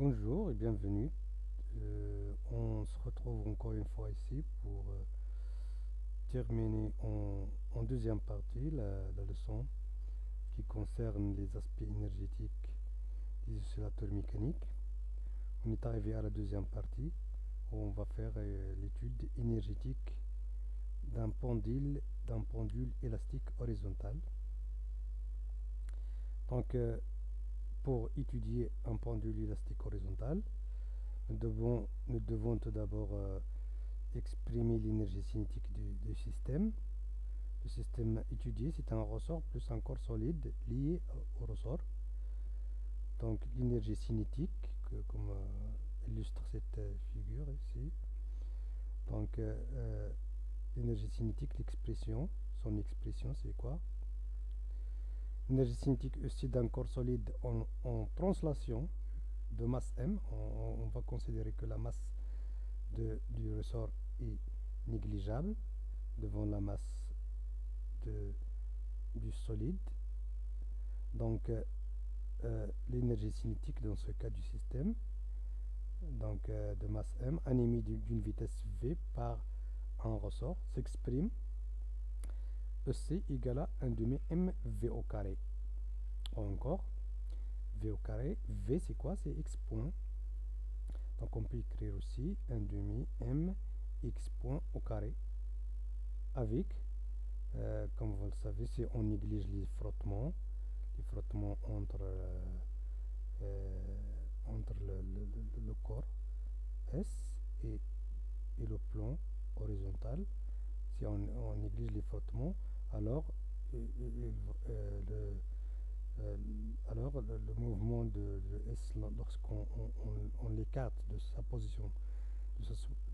Bonjour et bienvenue. Euh, on se retrouve encore une fois ici pour euh, terminer en, deuxième partie la, leçon qui concerne les aspects énergétiques des oscillateurs mécaniques. On est arrivé à la deuxième partie où on va faire euh, l'étude énergétique d'un pendule, d'un pendule élastique horizontal. Donc, pour étudier un pendule élastique horizontal, nous devons, nous devons tout d'abord euh, exprimer l'énergie cinétique du, système. Le système étudié, c'est un ressort plus un corps solide lié au ressort. Donc l'énergie cinétique, comme euh, illustre cette euh, figure ici. Donc l'énergie cinétique, l'expression, son expression c'est quoi? L'énergie cinétique aussi d'un corps solide en, translation de masse m. On, va considérer que la masse du ressort est négligeable devant la masse du solide. Donc, euh, euh, l'énergie cinétique dans ce cas du système, donc euh, de masse m, animée d'une vitesse v par un ressort, s'exprime EC égale à 1 demi mv au carré. Encore, v au carré, v c'est quoi? C'est x point. Donc on peut écrire aussi 1 demi m x point au carré avec, euh, comme vous le savez, si on néglige les frottements, les frottements entre, euh, euh, entre le, corps S et, et le plan horizontal, si on, on néglige les frottements, alors euh, le, alors le, mouvement de, S lorsqu'on on, l'écarte de sa position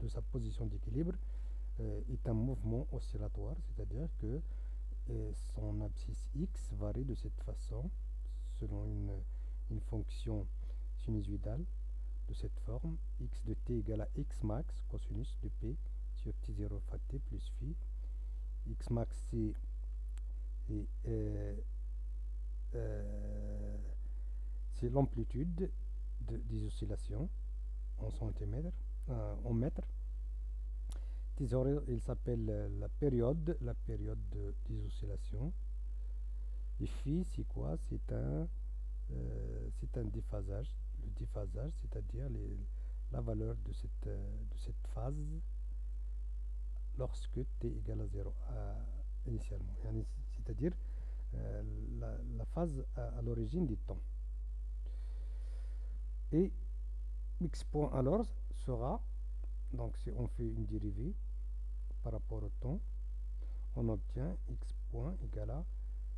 de sa, position d'équilibre est un mouvement oscillatoire, c'est-à-dire que son abscisse x varie de cette façon selon une, une fonction sinusoïdale de cette forme x de t égale à x max cosinus de p sur t0 fois t plus phi. X max c'est euh, euh, c'est l'amplitude des oscillations en centimètres, euh, en mètres. il s'appelle la période, la période des oscillations. Et phi, c'est quoi? C'est un, c'est un déphasage. Le déphasage, c'est-à-dire la valeur de cette, de cette phase lorsque t égale à 0 initialement. C'est-à-dire euh, la, phase à, l'origine du temps. Et x point alors sera, donc si on fait une dérivée par rapport au temps, on obtient x point égale à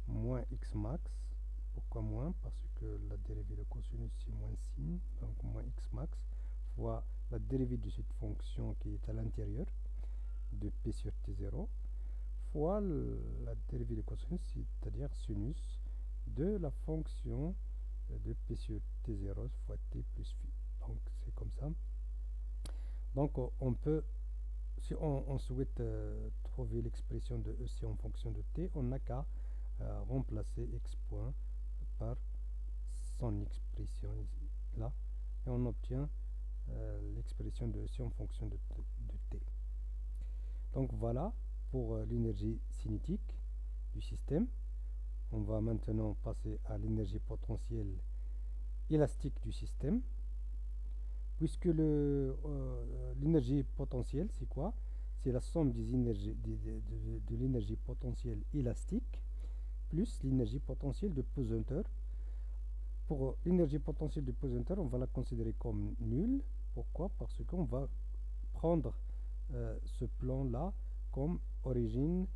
moins x max. Pourquoi moins? Parce que la dérivée de cosinus c'est moins signe, donc moins x max fois la dérivée de cette fonction qui est à l'intérieur de p sur t0 fois la dérivée de cosinus, c'est-à-dire sinus de la fonction de p sur t0 fois t plus phi. Donc c'est comme ça. Donc on peut, si on, souhaite euh, trouver l'expression de EC en fonction de t, on n'a qu'à euh, remplacer x point par son expression là, et on obtient euh, l'expression de EC en fonction de t. Donc voilà, pour euh, l'énergie cinétique du système. On va maintenant passer à l'énergie potentielle élastique du système. Puisque euh, l'énergie potentielle, c'est quoi? C'est la somme des énergies, de, l'énergie potentielle élastique plus l'énergie potentielle de pesanteur. Pour l'énergie potentielle de pesanteur, on va la considérer comme nulle. Pourquoi? Parce qu'on va prendre euh, ce plan-là comme origine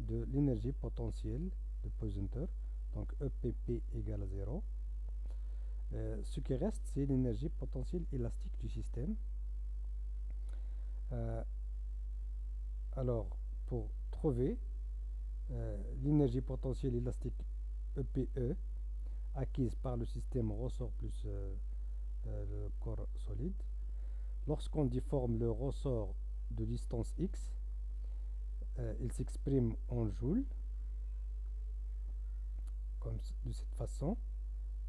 de l'énergie potentielle de pesanteur, donc EPP égale à 0. Euh, ce qui reste, c'est l'énergie potentielle élastique du système. Euh, alors, pour trouver euh, l'énergie potentielle élastique EPE e acquise par le système ressort plus le corps solide, lorsqu'on déforme le ressort de distance x, euh, il s'exprime en joules, comme de cette façon,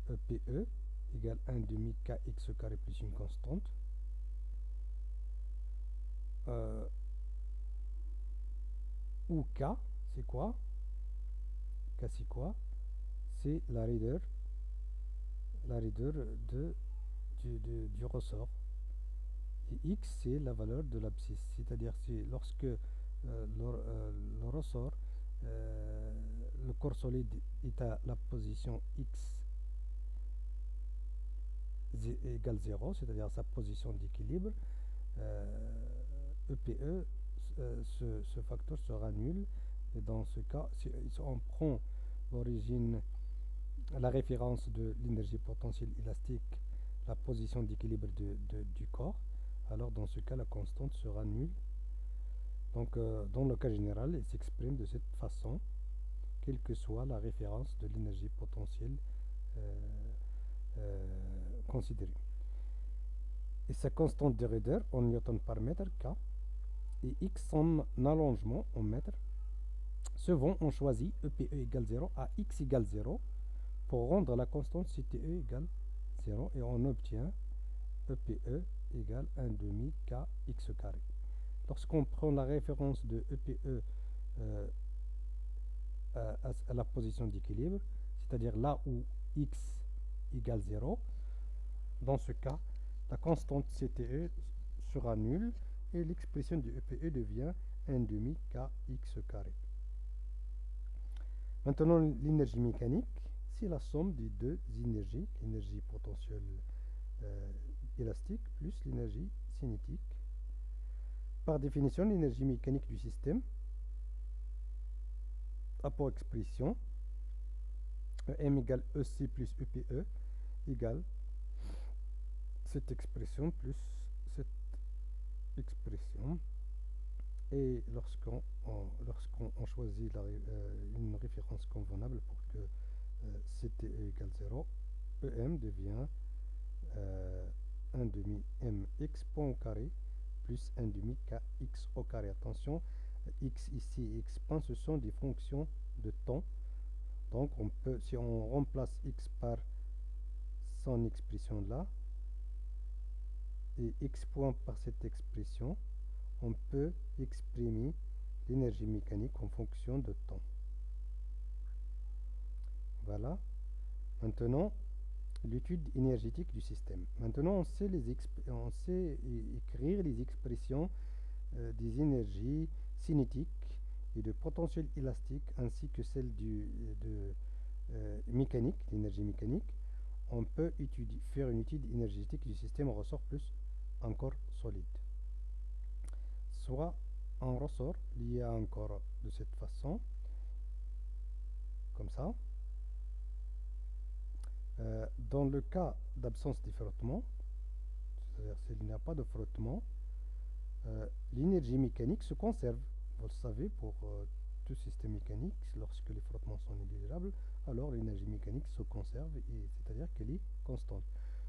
EPE égale 1 demi kx carré plus une constante. Euh, ou k, c'est quoi? K c'est quoi? C'est la raideur, la du, du ressort. Et x c'est la valeur de l'abscisse, c'est-à-dire si lorsque le, ressort, le corps solide est à la position x égale 0, c'est-à-dire sa position d'équilibre, EPE, e, euh, ce, facteur sera nul. Et dans ce cas, si, on prend l'origine, la référence de l'énergie potentielle élastique, la position d'équilibre du corps, alors dans ce cas, la constante sera nulle. Donc, euh, dans le cas général, il s'exprime de cette façon, quelle que soit la référence de l'énergie potentielle euh, considérée. Et sa constante de raideur en newton par mètre K et x en allongement en mètres. vont on choisit EPE égale 0 à x égale 0 pour rendre la constante CTE égale 0 et on obtient EPE égale 1 demi kx carré. Lorsqu'on prend la référence de EPE e, euh, à, la position d'équilibre, c'est-à-dire là où x égale 0, dans ce cas, la constante CTE sera nulle et l'expression du EPE devient 1 demi kx carré. Maintenant, l'énergie mécanique, c'est la somme des deux énergies, l'énergie potentielle euh, élastique plus l'énergie cinétique. Par définition, l'énergie mécanique du système a pour expression M égale EC plus EPE égale cette expression plus expression. Et lorsqu'on choisit euh, une référence convenable pour que euh, CTE égale 0, EM devient 1 euh, demi mx point carré plus 1 demi kx au carré. Attention, x ici et x point, ce sont des fonctions de temps. Donc on peut, si on remplace x par son expression là, et x point par cette expression, on peut exprimer l'énergie mécanique en fonction de temps. Voilà. Maintenant, l'étude énergétique du système. Maintenant, on sait, les on sait écrire les expressions euh, des énergies cinétiques et de potentiel élastique ainsi que celles de euh, mécanique, l'énergie mécanique. On peut faire une étude énergétique du système, on ressort plus encore solide. Soit un ressort lié à un corps de cette façon, comme ça. Euh, dans le cas d'absence de frottement, c'est-à-dire s'il n'y a pas de frottement, euh, l'énergie mécanique se conserve. Vous le savez, pour euh, tout système mécanique, lorsque les frottements sont négligeables, alors l'énergie mécanique se conserve, c'est-à-dire qu'elle est constante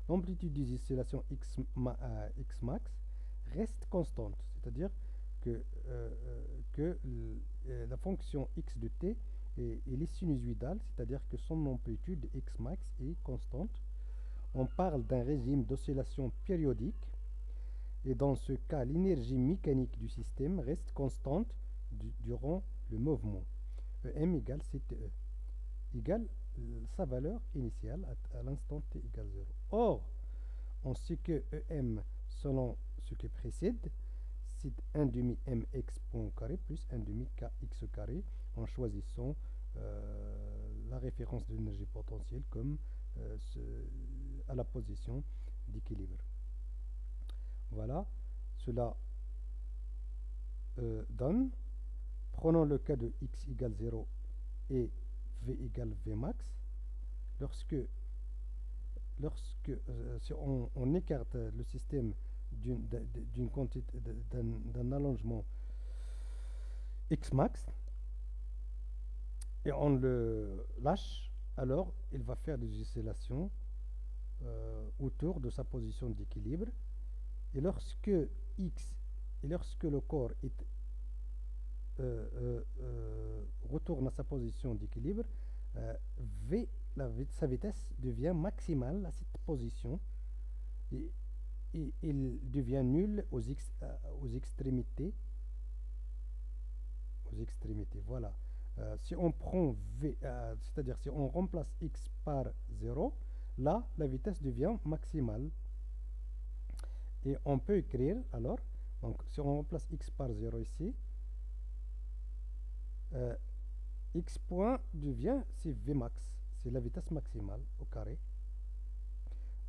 l'amplitude des oscillations x, max reste constante, c'est-à-dire que, que la fonction x de t est, est sinusoïdale, c'est-à-dire que son amplitude x max est constante. On parle d'un régime d'oscillation périodique, et dans ce cas, l'énergie mécanique du système reste constante durant le mouvement. M égale CTE, égale sa valeur initiale à, l'instant t égale 0. Or, on sait que EM, selon ce qui précède, c'est 1 demi mx point carré plus 1 demi kx carré en choisissant euh, la référence de l'énergie potentielle comme euh, à la position d'équilibre. Voilà, cela euh, donne, prenons le cas de x égale 0 et V égale V max, lorsque, lorsque on, écarte le système d'une quantité d'un allongement X max et on le lâche, alors il va faire des oscillations euh, autour de sa position d'équilibre. Et lorsque X et lorsque le corps euh, euh, retourne à sa position d'équilibre, V sa vitesse devient maximale à cette position et, il devient nul aux, aux extrémités. Aux extrémités, voilà. Euh, si on prend v, euh, c'est-à-dire si on remplace x par 0, là, la vitesse devient maximale. Et on peut écrire, alors, donc si on remplace x par 0 ici, x point devient, c'est v max c'est la vitesse maximale au carré.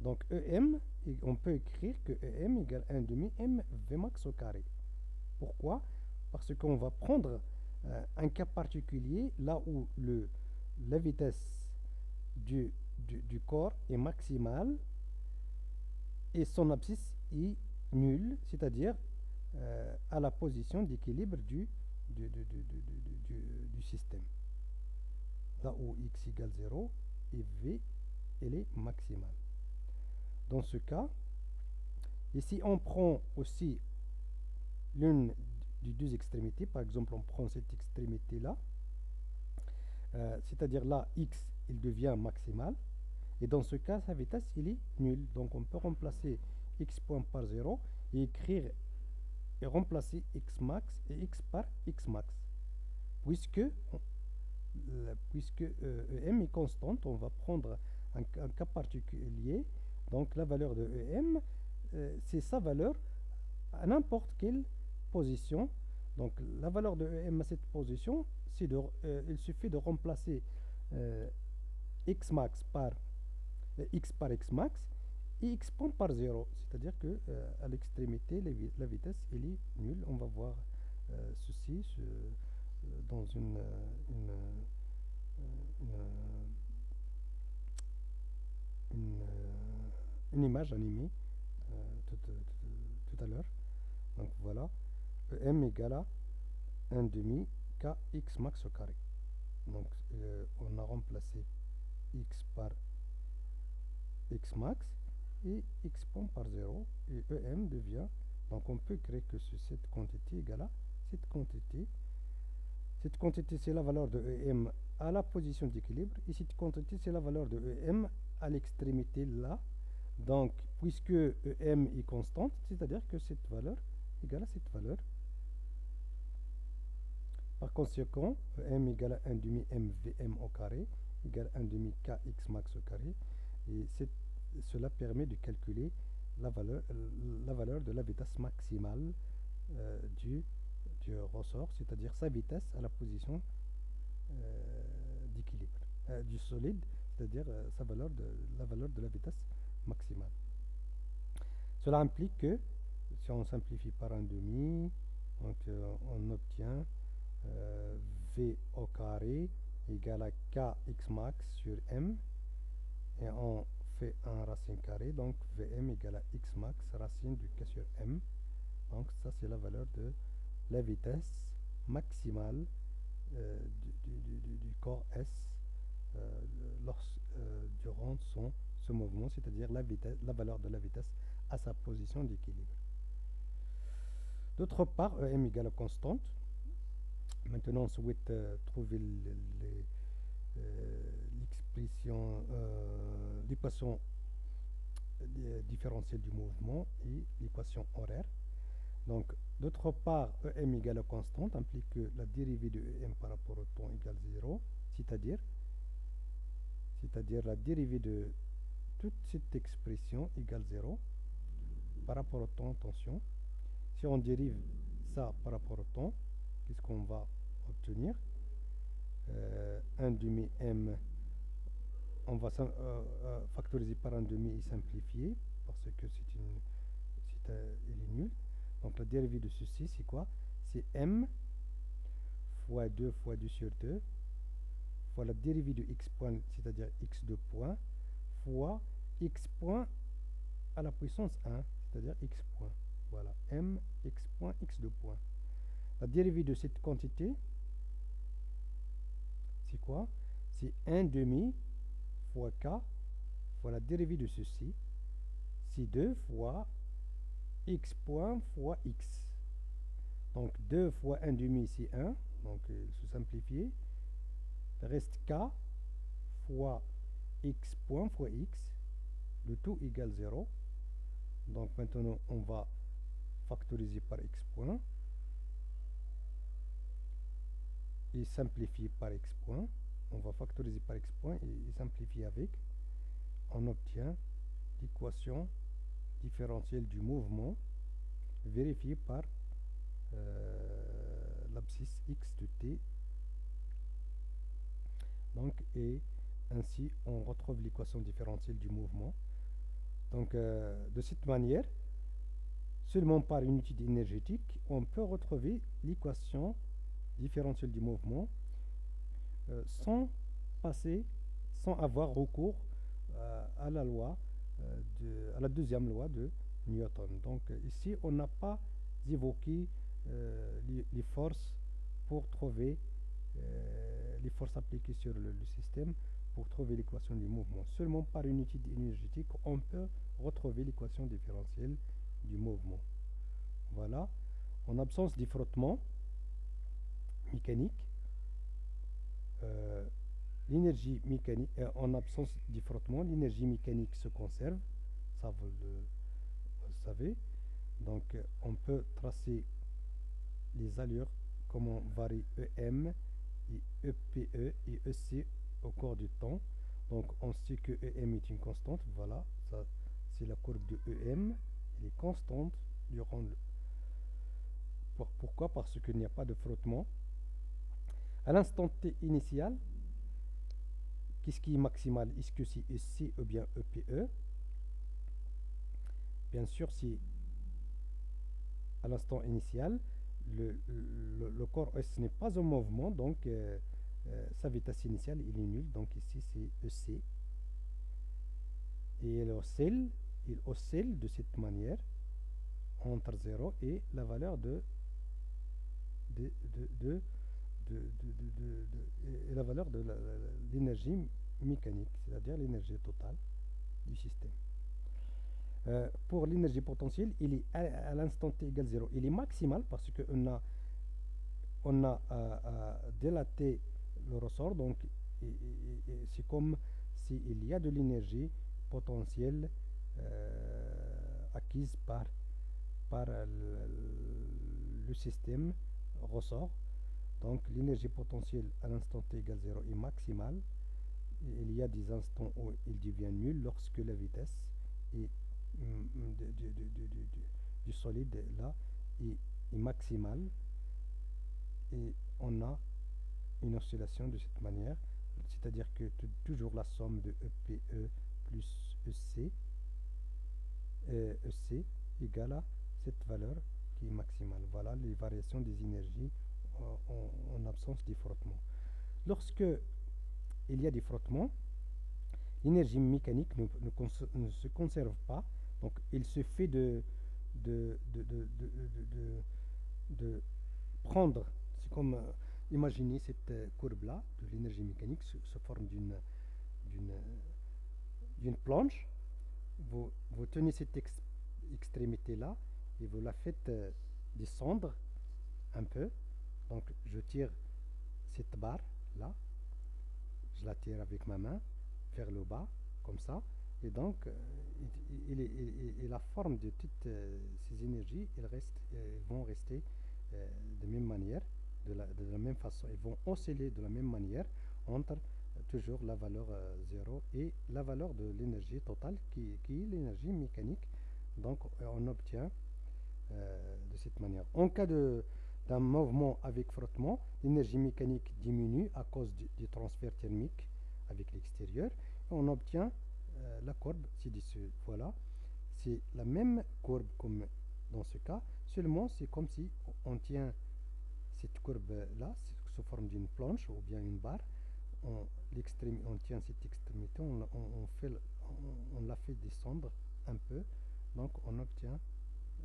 Donc EM, on peut écrire que EM égale 1 demi M max au carré. Pourquoi? Parce qu'on va prendre euh, un cas particulier là où le, la vitesse du, du, corps est maximale et son abscisse est nulle, c'est-à-dire euh, à la position d'équilibre du, du, du système là où x égale 0 et v elle est maximale. Dans ce cas, ici on prend aussi l'une deux extrémités, par exemple on prend cette extrémité là, euh, c'est-à-dire là x il devient maximal, et dans ce cas sa vitesse il est nulle, donc on peut remplacer x point par 0 et écrire et remplacer x max et x par x max, puisque puisque EM euh, est constante, on va prendre un, cas particulier. Donc la valeur de EM, euh, c'est sa valeur à n'importe quelle position. Donc la valeur de EM à cette position, de, euh, il suffit de remplacer x max par x par x max et x point par 0. C'est-à-dire que à l'extrémité, la vitesse elle est nulle. On va voir ceci dans une, une, une, une, image animée euh, tout, tout, tout, à l'heure. Donc voilà, m égale à 1 demi kx max au carré. Donc euh, on a remplacé x par x max et x point par 0 et em devient donc on peut créer que cette quantité égale à cette quantité cette quantité, c'est la valeur de EM à la position d'équilibre. Et cette quantité, c'est la valeur de EM à l'extrémité là. Donc, puisque EM est constante, c'est-à-dire que cette valeur égale à cette valeur. Par conséquent, EM égale à 1 demi MVM au carré égale à 1 demi KX max au carré. Et cela permet de calculer la valeur, de la vitesse maximale euh, du ressort, c'est-à-dire sa vitesse à la position euh, d'équilibre euh, du solide, c'est-à-dire la valeur de la vitesse maximale. Cela implique que si on simplifie par un demi, donc on obtient v au carré égale à kx max sur m et on fait un racine carré donc vm égale à x max racine du k sur m donc ça c'est la valeur de la vitesse maximale euh, du, corps S euh, euh, durant son, ce mouvement, c'est-à-dire la, la valeur de la vitesse à sa position d'équilibre. D'autre part, EM égale à constante. Maintenant, on souhaite trouver l'expression, l'équation différentielle du mouvement et l'équation horaire. Donc, d'autre part, EM égale à constante implique que la dérivée de EM par rapport au temps égale 0, c'est-à-dire c'est-à-dire la dérivée de toute cette expression égale 0 par rapport au temps, attention. Si on dérive ça par rapport au temps, qu'est-ce qu'on va obtenir 1 euh, demi m, on va euh, euh, factoriser par un demi et simplifier parce que c'est une, c'est, il est nul. Donc la dérivée de ceci, c'est quoi? C'est m fois 2 fois 2 sur 2 fois la dérivée de x point, c'est-à-dire x de point, fois x point à la puissance 1, c'est-à-dire x point. Voilà, m x point x de point. La dérivée de cette quantité, c'est quoi? C'est 1 demi fois k fois la dérivée de ceci, c'est 2 fois x point fois x. Donc 2 fois 1 demi, ici 1. Donc il se simplifier. Reste k fois x point fois x, le tout égale 0. Donc maintenant, on va factoriser par x point et simplifier par x point. On va factoriser par x point et, simplifier avec. On obtient l'équation différentielle du mouvement vérifiée par euh, l'abscisse x de t. Donc, et ainsi, on retrouve l'équation différentielle du mouvement. Donc, euh, de cette manière, seulement par unité énergétique, on peut retrouver l'équation différentielle du mouvement euh, sans passer, sans avoir recours euh, à la loi, de, à la deuxième loi de Newton. Donc, ici, on n'a pas évoqué les, forces pour trouver les forces appliquées sur le système pour trouver l'équation du mouvement. Seulement par unité énergétique, on peut retrouver l'équation différentielle du mouvement. Voilà. En absence de frottement mécanique, euh, l'énergie mécanique, euh, en absence de frottement, l'énergie mécanique se conserve. Ça, vous le, savez. Donc, on peut tracer les allures, comment varie EM et EPE e et EC au cours du temps. Donc on sait que EM est une constante, voilà, ça c'est la courbe de EM, elle est constante durant le... Pourquoi? Parce qu'il n'y a pas de frottement. À l'instant t initial, qu'est-ce qui est maximal Est-ce que c'est EC ou bien EPE e? Bien sûr, si à l'instant initial, le, le, corps S n'est pas en mouvement, donc euh, euh, sa vitesse initiale il est nul donc ici c'est EC et il oscille, il oscille de cette manière entre 0 et la valeur de, de, et la valeur de l'énergie mécanique, c'est-à-dire l'énergie totale du système. Euh, pour l'énergie potentielle, il est à, l'instant t égale 0. Il est maximal parce qu'on a, on a euh, dilaté le ressort. Donc, c'est comme s'il y a de l'énergie potentielle euh, acquise par, par le, système ressort. Donc, l'énergie potentielle à l'instant t égale 0 est maximale. Il y a des instants où il devient nul lorsque la vitesse mm, du solide là est, maximale. Et on a une oscillation de cette manière, c'est-à-dire que toujours la somme de EPE e plus EC, EC euh, égale à cette valeur qui est maximale. Voilà les variations des énergies en, absence de frottement. Lorsque il y a des frottements, l'énergie mécanique ne, se conserve pas, donc il se fait de, prendre, c'est comme Imaginez cette euh, courbe-là de l'énergie mécanique sous, forme d'une planche. Vous, tenez cette extrémité-là et vous la faites euh, descendre un peu. Donc je tire cette barre-là, je la tire avec ma main vers le bas, comme ça. Et donc, euh, la forme de toutes ces énergies, elles, restent, elles vont rester de même manière de la, même façon, ils vont osciller de la même manière entre euh, toujours la valeur 0 euh, et la valeur de l'énergie totale qui, est l'énergie mécanique. Donc euh, on obtient de cette manière. En cas d'un mouvement avec frottement, l'énergie mécanique diminue à cause du, transfert thermique avec l'extérieur. On obtient la courbe ci-dessus. Voilà, c'est la même courbe comme dans ce cas, seulement c'est comme si on tient cette courbe-là, sous forme d'une planche ou bien une barre, on, on tient cette extrémité, on, la fait descendre un peu, donc on obtient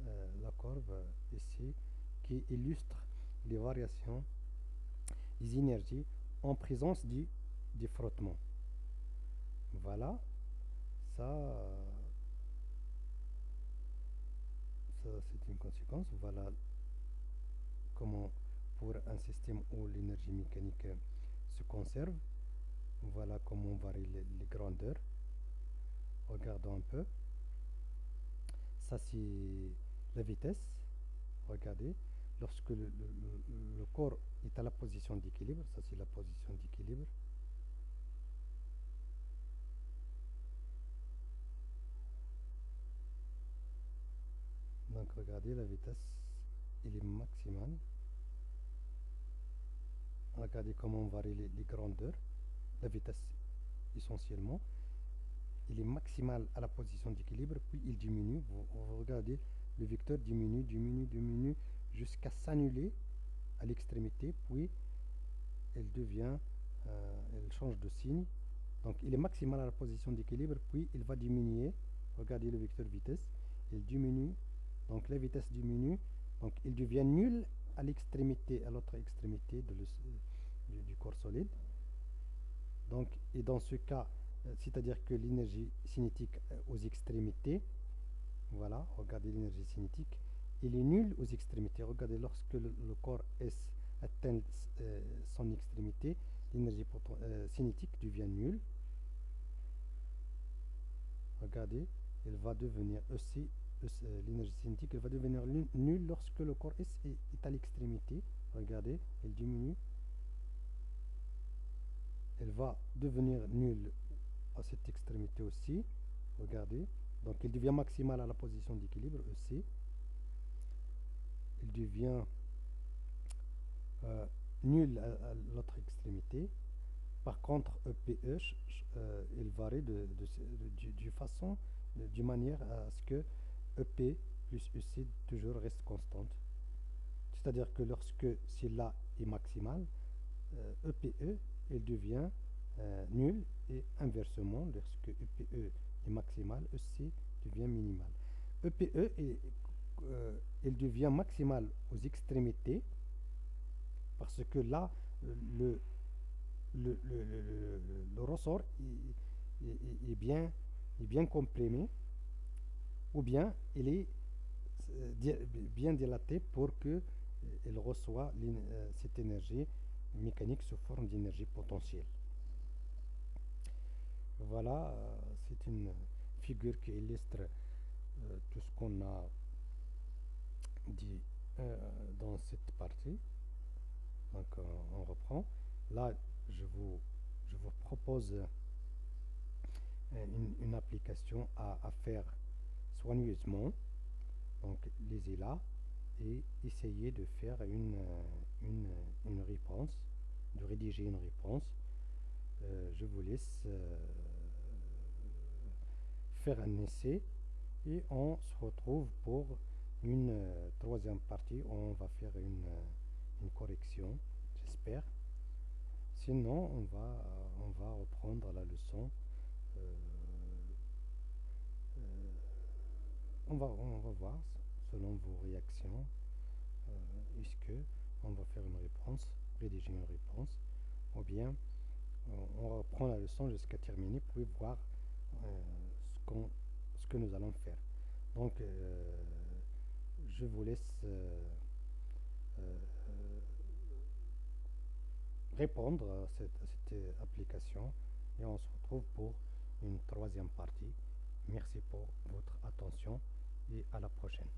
euh, la courbe ici qui illustre les variations des énergies en présence du, frottement. Voilà, ça, ça c'est une conséquence. Voilà comment pour un système où l'énergie mécanique se conserve. Voilà comment varie les, grandeurs. Regardons un peu. Ça, c'est la vitesse. Regardez. Lorsque le, le corps est à la position d'équilibre, ça c'est la position d'équilibre. Donc regardez la vitesse, il est maximal. Regardez comment on varie les, grandeurs. La vitesse essentiellement. Il est maximal à la position d'équilibre, puis il diminue. Vous, regardez, le vecteur diminue, diminue, diminue, jusqu'à s'annuler à l'extrémité, puis elle devient, euh, elle change de signe. Donc il est maximal à la position d'équilibre, puis il va diminuer. Regardez le vecteur vitesse, il diminue donc la vitesse diminue, donc il devient nul à l'extrémité, à l'autre extrémité de du, corps solide. Donc, et dans ce cas, euh, c'est-à-dire que l'énergie cinétique euh, aux extrémités, voilà, regardez l'énergie cinétique, il est nul aux extrémités. Regardez, lorsque le, corps S atteint euh, son extrémité, l'énergie cinétique devient nulle. Regardez, il va devenir aussi l'énergie cinétique va devenir nulle lorsque le corps S est, à l'extrémité. Regardez, elle diminue. Elle va devenir nulle à cette extrémité aussi. Regardez. Donc elle devient maximale à la position d'équilibre, EC. Elle devient euh, nulle à, l'autre extrémité. Par contre, EPE, euh, elle varie de, façon, de, manière à ce que EP plus EC toujours reste constante. C'est-à-dire que lorsque celle-là est maximale, EPE, euh, elle devient euh, nulle et inversement, lorsque EPE est maximale, EC devient minimal. EPE, est, euh, elle devient maximale aux extrémités parce que là, le, le, le, ressort est, bien, est bien comprimé ou bien il est euh, bien dilaté pour qu'il euh, reçoit euh, cette énergie mécanique sous forme d'énergie potentielle. Voilà, c'est une figure qui illustre tout ce qu'on a dit dans cette partie. Donc on reprend. Là, je vous, je vous propose une, application à, à faire soigneusement, donc là et essayer de faire une, une, une, réponse, de rédiger une réponse. Euh, je vous laisse euh, faire un essai et on se retrouve pour une euh, troisième partie où on va faire une, une correction, j'espère. Sinon, on va, on va reprendre la leçon on va, on va voir selon vos réactions euh, est-ce que on va faire une réponse rédiger une réponse ou bien on reprend la leçon jusqu'à terminer pour voir euh, ce, que nous allons faire donc euh, je vous laisse répondre à cette, à cette application et on se retrouve pour une troisième partie merci pour votre attention et à la prochaine.